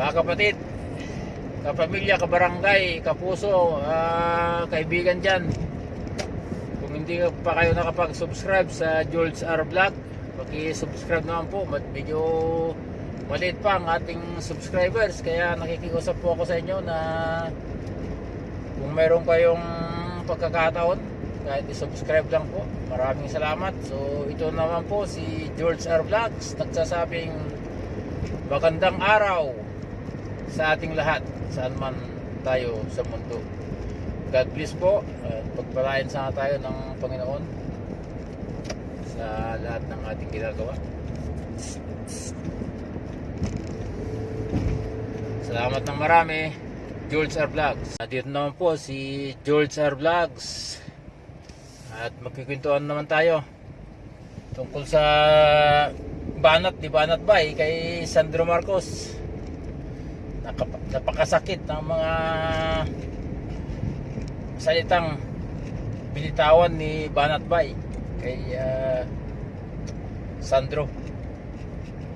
Mga kapatid, kapamilya, kabarangay, kapuso, ah, kaibigan dyan. Kung hindi pa kayo nakapag-subscribe sa Jules R. Vlog, paki-subscribe naman po. Medyo maliit pa ang ating subscribers. Kaya nakikiusap po ako sa inyo na kung mayroon kayong pagkakataon, kahit i-subscribe lang po. Maraming salamat. So, ito naman po si George R. Vlogs, nagsasabing magandang araw sa ating lahat, saan man tayo sa mundo. God bless po. At pagpalain sana tayo ng Panginoon sa lahat ng ating ginagawa. Salamat ng marami. George R. Vlogs. Dito naman po si George R. Vlogs. At magkikwentuhan naman tayo tungkol sa banat di banat bay kay Sandro Marcos. Napakasakit ng mga salitang binitawan ni Banat Bay kay ah, Sandro.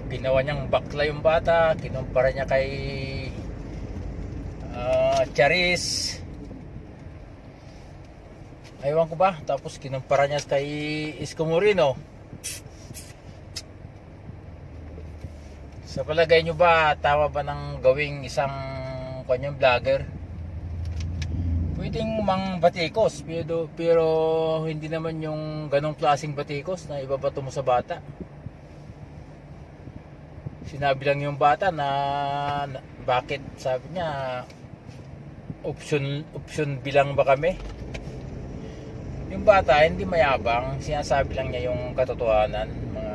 Ginawa niyang bakla yung bata, kinumpara niya kay ah, Charis. Aywan ko ba? Tapos kinumpara niya kay Isko Moreno. Sa palagay nyo ba, tama ba ng gawing isang kanyang vlogger? Pwedeng mang batikos, pero, pero hindi naman yung ganong klaseng batikos na ibabato mo sa bata. Sinabi lang yung bata na, na bakit sabi niya option option bilang ba kami? Yung bata hindi mayabang, sinasabi lang niya yung katotohanan, mga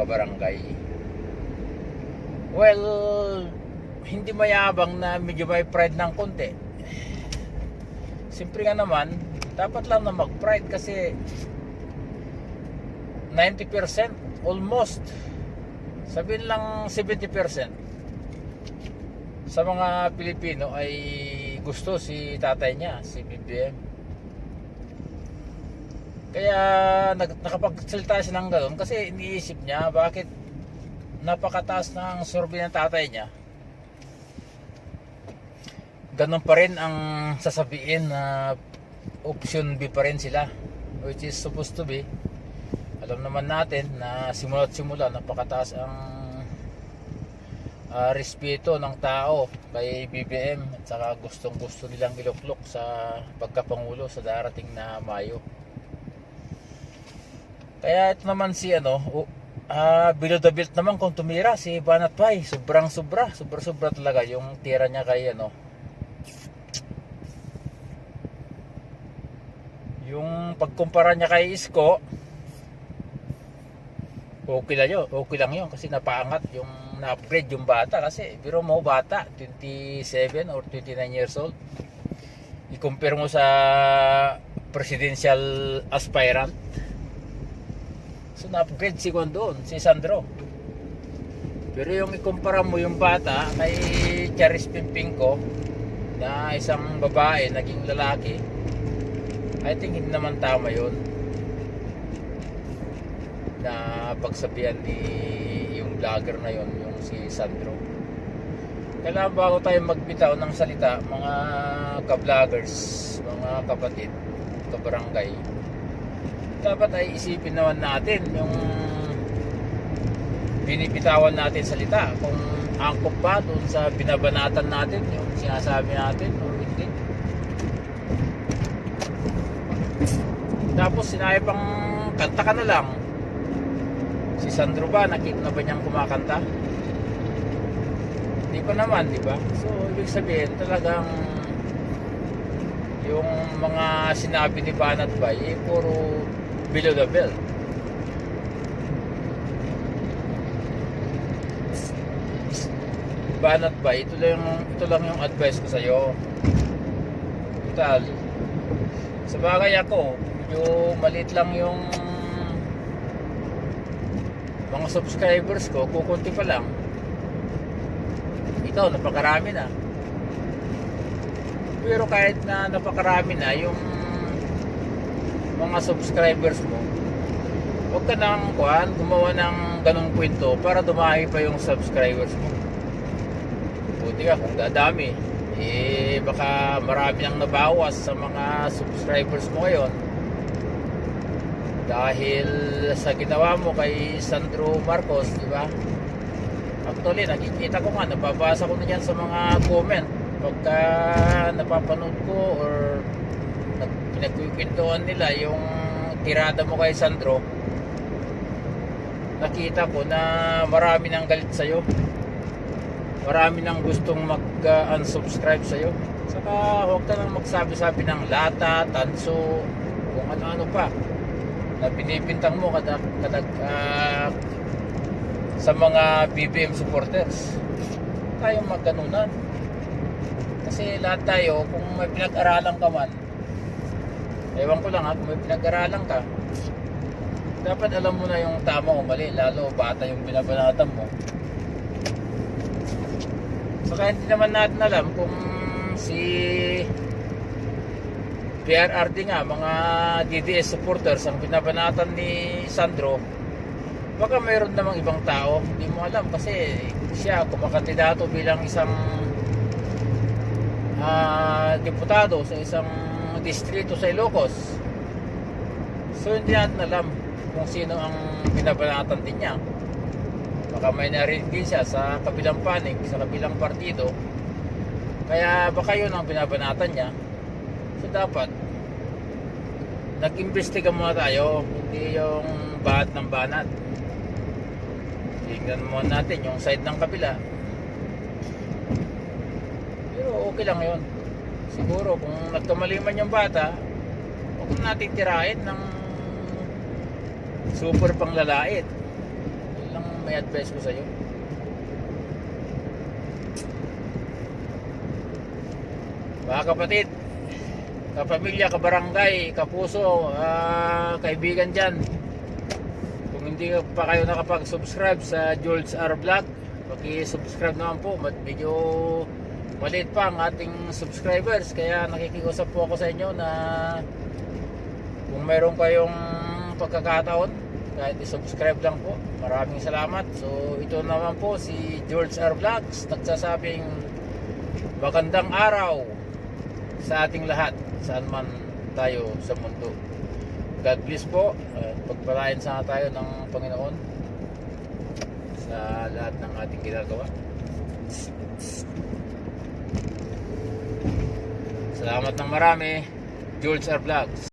kabarangay. Well, hindi mayabang na medyo may pride ng konti. Siyempre nga naman, dapat lang na mag-pride kasi 90% almost sabihin lang 70% sa mga Pilipino ay gusto si tatay niya, si BBM. Kaya nag, nakapagsalita siya ng gano'n kasi iniisip niya bakit napakataas ng survey ng tatay niya. Ganon pa rin ang sasabihin na option B pa rin sila which is supposed to be alam naman natin na simula't simula napakataas ang ah, respeto ng tao kay BBM at saka gustong gusto nilang iluklok sa pagkapangulo sa darating na Mayo. Kaya ito naman si ano, o- ah below the belt naman kung tumira si Banat Pai, sobrang sobra, sobra sobra talaga yung tira niya kay ano. Yung pagkumpara niya kay Isko, okay lang yun, okay lang yun kasi napaangat yung na-upgrade yung bata kasi pero mo bata 27 or 29 years old i-compare mo sa presidential aspirant so na-upgrade si doon si Sandro. Pero yung ikumpara mo yung bata kay Charis Pimpinko na isang babae naging lalaki. I think hindi naman tama yun. Na pagsabihan ni yung vlogger na yon yung si Sandro. Kailangan bago tayo magbitaw ng salita mga ka-vloggers mga kapatid kabarangay dapat ay isipin naman natin yung binibitawan natin salita kung angkop ba doon sa binabanatan natin yung sinasabi natin o hindi tapos sinabi pang kanta ka na lang Si Sandro ba, nakita na ba niyang kumakanta? Hindi pa naman, di ba? So, ibig sabihin, talagang yung mga sinabi ni Banat Bay, eh, puro below the belt. Banat Bay, ito lang, yung- ito lang yung advice ko sa'yo. Total, sa bagay ako, medyo maliit lang yung mga subscribers ko, kukunti pa lang. Ikaw, napakarami na. Pero kahit na napakarami na, yung mga subscribers mo, huwag ka nang kuhan, gumawa ng ganong kwento para dumami pa yung subscribers mo. buti ka kung dadami. Eh, baka marami nang nabawas sa mga subscribers mo ngayon. Dahil sa ginawa mo kay Sandro Marcos, di ba? Actually, nakikita ko nga, nababasa ko na sa mga comment. Pagka napapanood ko or pinagkikwentuhan nila yung tirada mo kay Sandro, nakita ko na marami nang galit sa'yo. Marami nang gustong mag-unsubscribe sa'yo. Saka huwag ka nang magsabi-sabi ng lata, tanso, kung ano-ano pa na binibintang mo kadag, kadag ah, sa mga BBM supporters. Tayo magganunan. Kasi lahat tayo, kung may pinag-aralan ka man, ewan ko lang ha, kung may pinag-aralan ka, dapat alam mo na yung tama o mali, lalo bata yung binabanatan mo. Saka hindi naman natin alam kung si PRRD nga, mga DDS supporters ang binabanatan ni Sandro, baka mayroon namang ibang tao, hindi mo alam kasi siya kumakandidato bilang isang ah, deputado sa isang distrito sa Ilocos. So hindi natin alam kung sino ang binabanatan din niya. Baka may narinig din siya sa kabilang panig, sa kabilang partido. Kaya baka yun ang binabanatan niya. So dapat nag-imbestiga muna tayo, hindi yung bahat ng banat. Tingnan muna natin yung side ng kabila. Pero okay lang yun. Siguro kung nagkamali man yung bata, huwag na natin tirahin ng super panglalait. Yun lang may advice ko sa'yo. Mga kapatid, kapamilya, kabarangay, kapuso, ah, kaibigan dyan. Kung hindi pa kayo nakapag-subscribe sa Jules R. Vlog, paki-subscribe naman po. Medyo maliit pa ang ating subscribers. Kaya nakikiusap po ako sa inyo na kung meron kayong pagkakataon, kahit i-subscribe lang po. Maraming salamat. So ito naman po si George R. Vlogs nagsasabing magandang araw sa ating lahat saan man tayo sa mundo. God bless po. Pagpalain sana tayo ng Panginoon sa lahat ng ating ginagawa. Salamat ng marami. Jules R. Vlogs.